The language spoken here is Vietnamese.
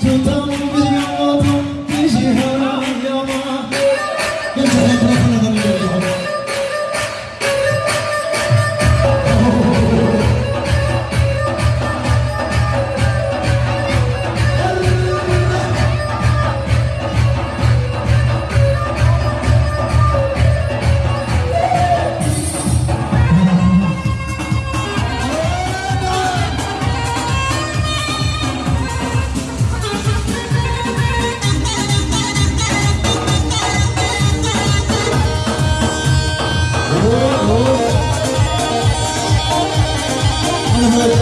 to the Oh.